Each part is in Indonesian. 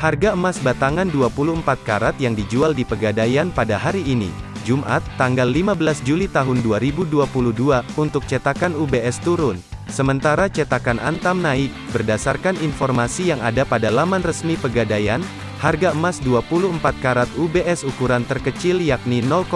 Harga emas batangan 24 karat yang dijual di Pegadaian pada hari ini, Jumat, tanggal 15 Juli tahun 2022, untuk cetakan UBS turun. Sementara cetakan Antam naik, berdasarkan informasi yang ada pada laman resmi Pegadaian, harga emas 24 karat UBS ukuran terkecil yakni 0,5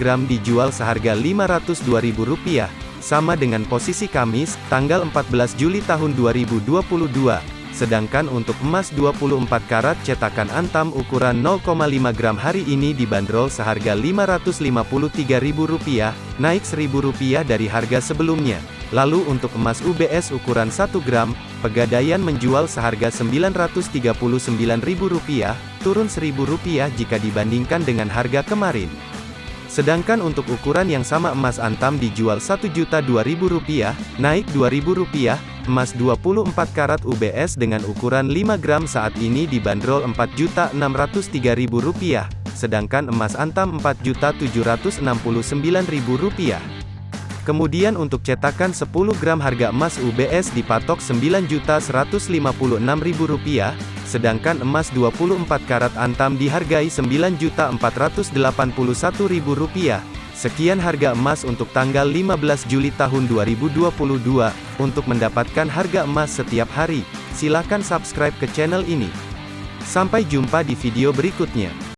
gram dijual seharga Rp502.000, sama dengan posisi Kamis, tanggal 14 Juli tahun 2022. Sedangkan untuk emas 24 karat cetakan Antam ukuran 0,5 gram hari ini dibanderol seharga Rp553.000, naik Rp1.000 dari harga sebelumnya. Lalu untuk emas UBS ukuran 1 gram, Pegadaian menjual seharga Rp939.000, turun Rp1.000 jika dibandingkan dengan harga kemarin. Sedangkan untuk ukuran yang sama emas antam dijual Rp1.002.000, naik Rp2.000, emas 24 karat UBS dengan ukuran 5 gram saat ini dibanderol Rp4.603.000, sedangkan emas antam Rp4.769.000. Kemudian untuk cetakan 10 gram harga emas UBS dipatok Rp9.156.000, sedangkan emas 24 karat antam dihargai Rp9.481.000. Sekian harga emas untuk tanggal 15 Juli tahun 2022. Untuk mendapatkan harga emas setiap hari, silakan subscribe ke channel ini. Sampai jumpa di video berikutnya.